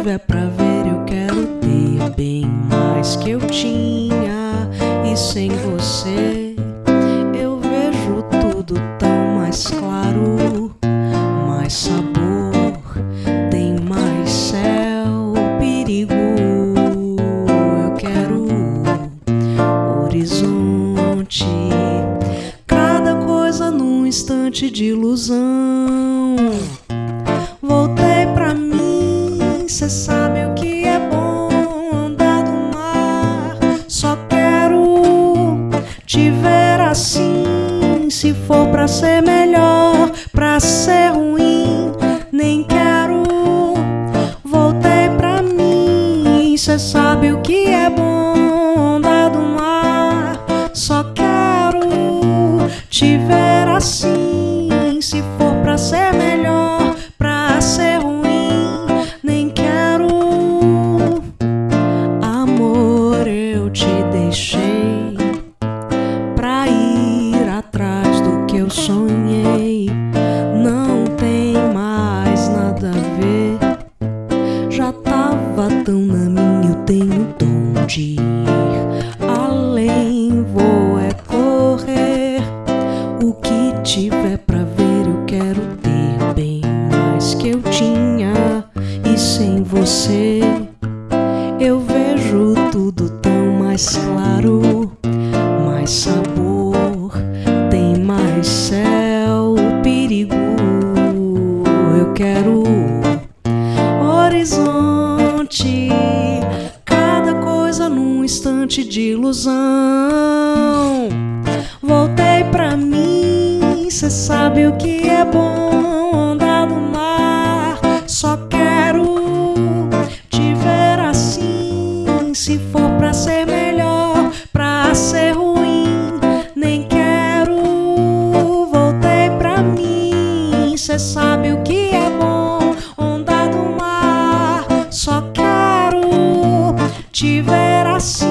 tiver pra ver, eu quero ter bem mais que eu tinha. E sem você, eu vejo tudo tão mais claro, mais sabor, tem mais céu, perigo. Eu quero horizonte, cada coisa num instante de ilusão. Sabe o que é bom andar no mar. Só quero te ver assim. Se for pra ser melhor, pra ser ruim, nem quero. Voltei pra mim, cê sabe o que é bom além. Vou é correr. O que tiver pra ver, eu quero ter bem mais que eu tinha. E sem você, eu vejo tudo tão mais claro, mais sabor, tem mais céu, perigo. Eu quero horizonte, instante de ilusão. Voltei pra mim, cê sabe o que é bom andar no mar. Só quero te ver assim. Se for pra ser melhor, pra ser ruim, nem quero. Voltei pra mim, cê sabe o que é bom andar no mar. Só quero te ver assim.